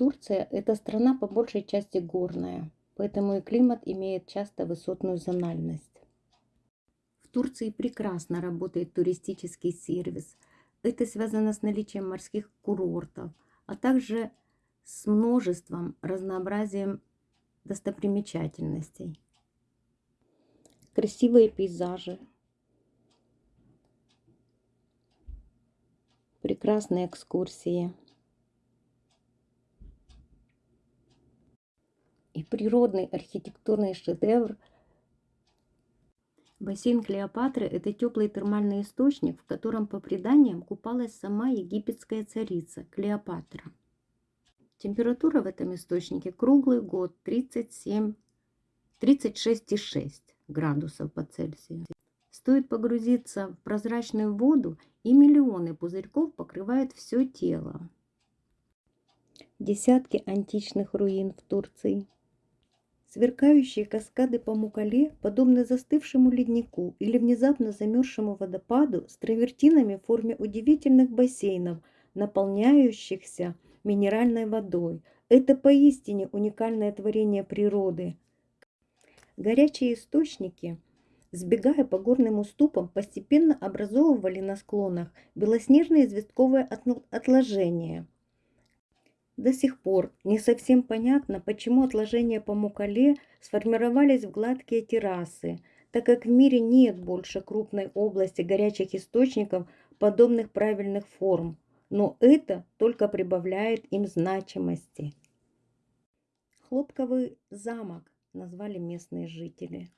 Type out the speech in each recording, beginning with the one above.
Турция – это страна по большей части горная, поэтому и климат имеет часто высотную зональность. В Турции прекрасно работает туристический сервис. Это связано с наличием морских курортов, а также с множеством разнообразием достопримечательностей. Красивые пейзажи, прекрасные экскурсии и природный архитектурный шедевр. Бассейн Клеопатры – это теплый термальный источник, в котором, по преданиям, купалась сама египетская царица Клеопатра. Температура в этом источнике круглый год 37, 36,6 градусов по Цельсию. Стоит погрузиться в прозрачную воду, и миллионы пузырьков покрывают все тело. Десятки античных руин в Турции. Сверкающие каскады по Мукале подобны застывшему леднику или внезапно замерзшему водопаду с травертинами в форме удивительных бассейнов, наполняющихся минеральной водой. Это поистине уникальное творение природы. Горячие источники, сбегая по горным уступам, постепенно образовывали на склонах белоснежные известковые отложения – до сих пор не совсем понятно, почему отложения по Мукале сформировались в гладкие террасы, так как в мире нет больше крупной области горячих источников подобных правильных форм, но это только прибавляет им значимости. Хлопковый замок назвали местные жители.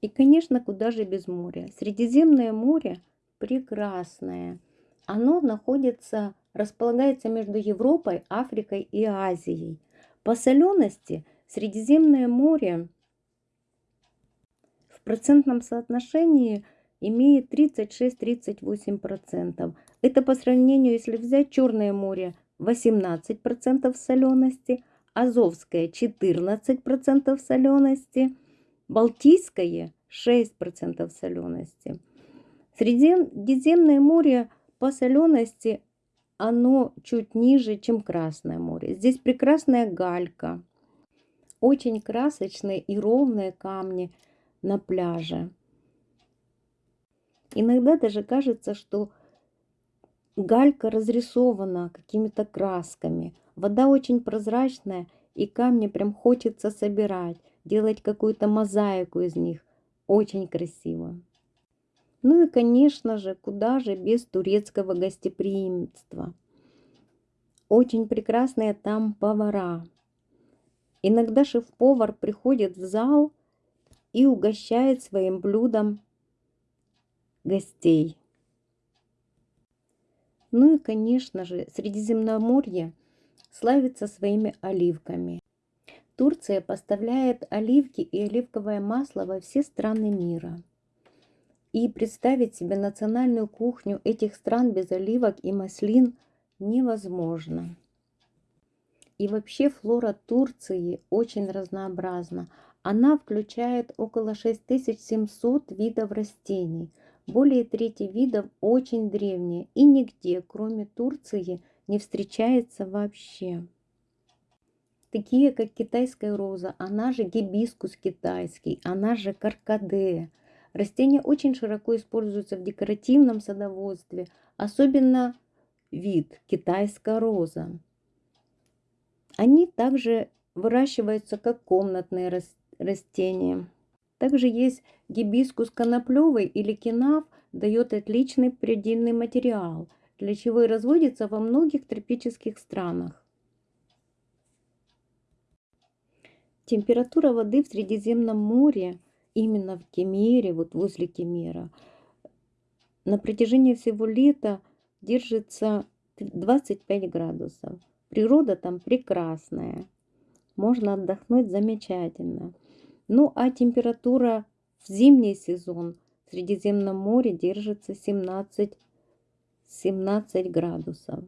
И, конечно, куда же без моря. Средиземное море прекрасное. Оно находится располагается между Европой, Африкой и Азией. По солености Средиземное море в процентном соотношении имеет 36-38%. Это по сравнению, если взять Черное море 18% солености, Азовское 14% солености, Балтийское 6% солености. Средиземное море по солености оно чуть ниже, чем Красное море. Здесь прекрасная галька, очень красочные и ровные камни на пляже. Иногда даже кажется, что галька разрисована какими-то красками. Вода очень прозрачная, и камни прям хочется собирать, делать какую-то мозаику из них. Очень красиво. Ну и, конечно же, куда же без турецкого гостеприимства. Очень прекрасные там повара. Иногда шеф-повар приходит в зал и угощает своим блюдом гостей. Ну и, конечно же, Средиземноморье славится своими оливками. Турция поставляет оливки и оливковое масло во все страны мира. И представить себе национальную кухню этих стран без оливок и маслин невозможно. И вообще флора Турции очень разнообразна. Она включает около 6700 видов растений. Более трети видов очень древние и нигде, кроме Турции, не встречается вообще. Такие, как китайская роза, она же гибискус китайский, она же каркадея – Растения очень широко используются в декоративном садоводстве, особенно вид китайская роза. Они также выращиваются как комнатные растения. Также есть гибискус коноплевый или кинав, дает отличный предельный материал, для чего и разводится во многих тропических странах. Температура воды в Средиземном море именно в Кемере, вот возле Кемера, на протяжении всего лета держится 25 градусов. Природа там прекрасная. Можно отдохнуть замечательно. Ну а температура в зимний сезон в Средиземном море держится 17, 17 градусов.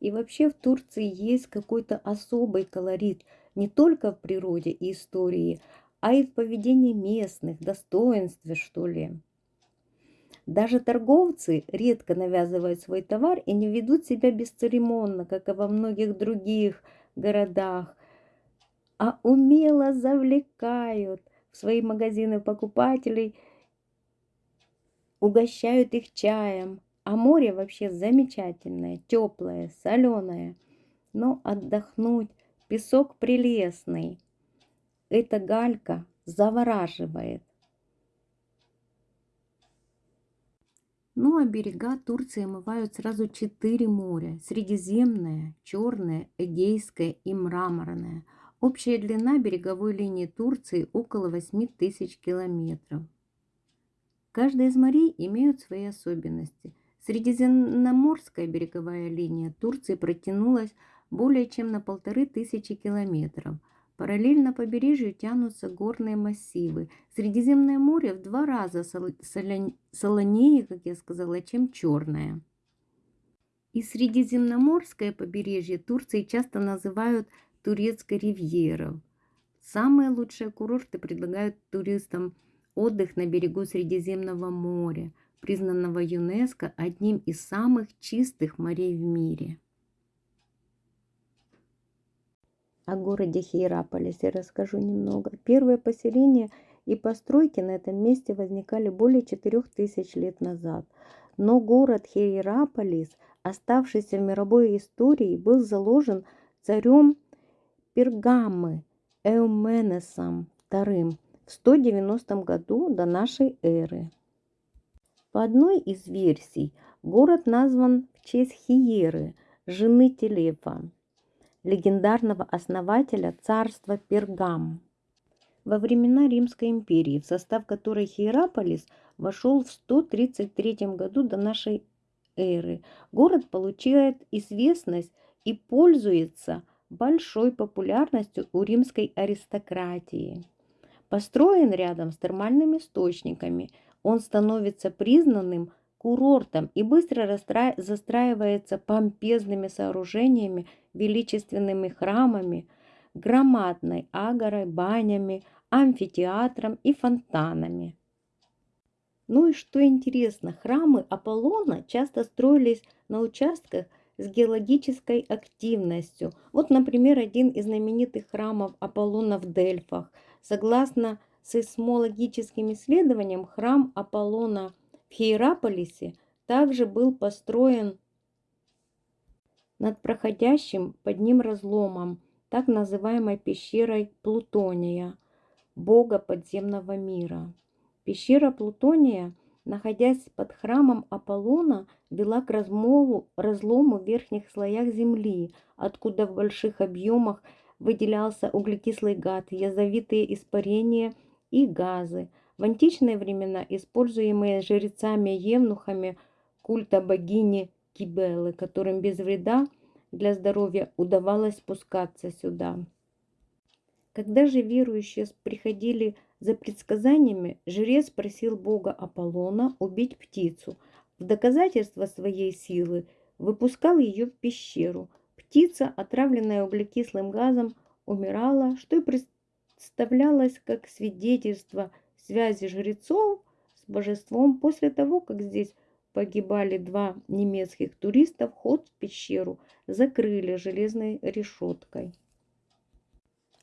И вообще в Турции есть какой-то особый колорит не только в природе и истории, а и в поведении местных, достоинстве, что ли. Даже торговцы редко навязывают свой товар и не ведут себя бесцеремонно, как и во многих других городах, а умело завлекают в свои магазины покупателей, угощают их чаем. А море вообще замечательное, теплое, соленое. Но отдохнуть, песок прелестный. Эта галька завораживает. Ну а берега Турции омывают сразу четыре моря. Средиземное, Черное, Эгейское и Мраморное. Общая длина береговой линии Турции около 8 тысяч километров. Каждая из морей имеют свои особенности. Средиземноморская береговая линия Турции протянулась более чем на полторы тысячи километров – Параллельно побережью тянутся горные массивы. Средиземное море в два раза солонее, как я сказала, чем Черное. И Средиземноморское побережье Турции часто называют турецкой ривьерой. Самые лучшие курорты предлагают туристам отдых на берегу Средиземного моря, признанного ЮНЕСКО одним из самых чистых морей в мире. О городе Хиераполисе расскажу немного. Первые поселения и постройки на этом месте возникали более 4000 лет назад. Но город Хиераполис, оставшийся в мировой истории, был заложен царем Пергамы Эуменесом II в 190 году до нашей эры. По одной из версий, город назван в честь Хиеры, жены Телефа легендарного основателя царства Пергам. Во времена Римской империи, в состав которой Хиераполис вошел в 133 году до нашей эры, город получает известность и пользуется большой популярностью у римской аристократии. Построен рядом с термальными источниками, он становится признанным курортом и быстро застраивается помпезными сооружениями, величественными храмами, громадной агорой, банями, амфитеатром и фонтанами. Ну и что интересно, храмы Аполлона часто строились на участках с геологической активностью. Вот, например, один из знаменитых храмов Аполлона в Дельфах. Согласно сейсмологическим исследованиям, храм Аполлона – в Хиераполисе также был построен над проходящим под ним разломом, так называемой пещерой Плутония, бога подземного мира. Пещера Плутония, находясь под храмом Аполлона, вела к размолу, разлому в верхних слоях земли, откуда в больших объемах выделялся углекислый гад, язовитые испарения и газы – в античные времена используемые жрецами-евнухами культа богини Кибелы, которым без вреда для здоровья удавалось спускаться сюда. Когда же верующие приходили за предсказаниями, жрец просил бога Аполлона убить птицу. В доказательство своей силы выпускал ее в пещеру. Птица, отравленная углекислым газом, умирала, что и представлялось как свидетельство – связи жрецов с божеством после того, как здесь погибали два немецких туриста, вход в пещеру закрыли железной решеткой.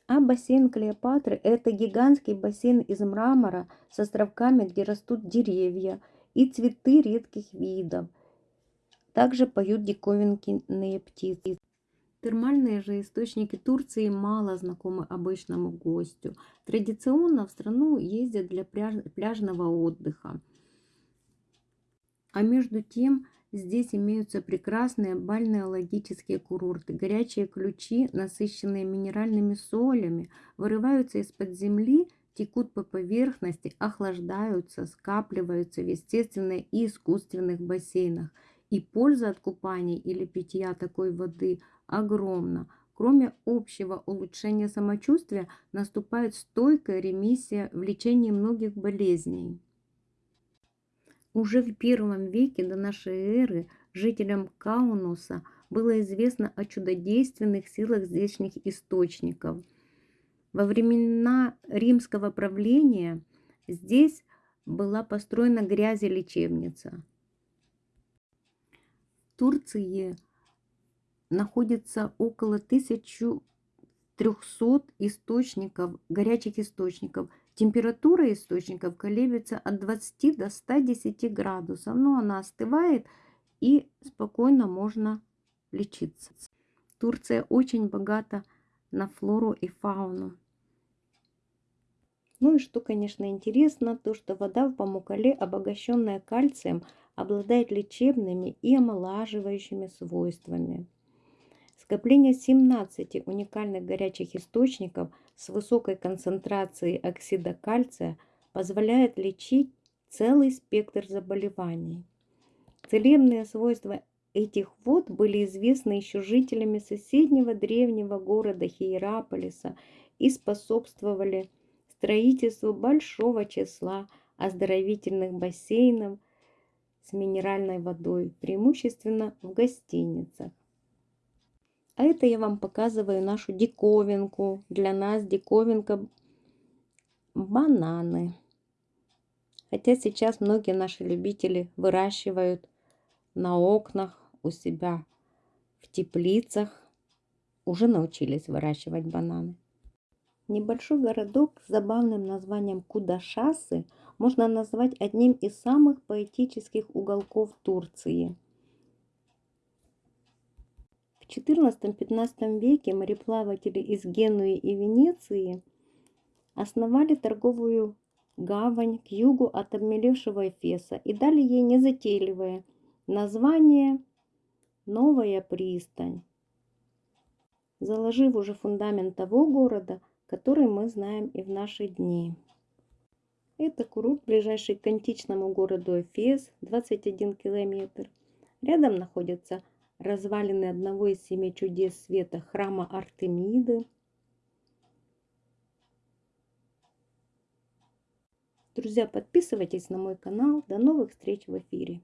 А бассейн Клеопатры – это гигантский бассейн из мрамора с островками, где растут деревья и цветы редких видов. Также поют диковинные птицы. Термальные же источники Турции мало знакомы обычному гостю. Традиционно в страну ездят для пляжного отдыха. А между тем здесь имеются прекрасные бальнеологические курорты. Горячие ключи, насыщенные минеральными солями, вырываются из-под земли, текут по поверхности, охлаждаются, скапливаются в естественных и искусственных бассейнах. И польза от купания или питья такой воды – огромна. Кроме общего улучшения самочувствия, наступает стойкая ремиссия в лечении многих болезней. Уже в первом веке до нашей эры жителям Каунуса было известно о чудодейственных силах здешних источников. Во времена римского правления здесь была построена грязелечебница. В Турции находится около 1300 источников, горячих источников. Температура источников колеблется от 20 до 110 градусов, но она остывает и спокойно можно лечиться. Турция очень богата на флору и фауну. Ну и что, конечно, интересно, то что вода в Памукале, обогащенная кальцием, обладает лечебными и омолаживающими свойствами. Скопление 17 уникальных горячих источников с высокой концентрацией оксида кальция позволяет лечить целый спектр заболеваний. Целебные свойства этих вод были известны еще жителями соседнего древнего города Хиераполиса и способствовали строительству большого числа оздоровительных бассейнов с минеральной водой, преимущественно в гостиницах. А это я вам показываю нашу диковинку. Для нас диковинка бананы. Хотя сейчас многие наши любители выращивают на окнах у себя в теплицах. Уже научились выращивать бананы. Небольшой городок с забавным названием Кудашасы можно назвать одним из самых поэтических уголков Турции. В XIV-XV веке мореплаватели из Генуи и Венеции основали торговую гавань к югу от обмелевшего Эфеса и дали ей незатейливое название «Новая пристань», заложив уже фундамент того города, который мы знаем и в наши дни. Это курорт, ближайший к античному городу Эфес, 21 километр. Рядом находятся развалины одного из семи чудес света храма Артемиды. Друзья, подписывайтесь на мой канал. До новых встреч в эфире.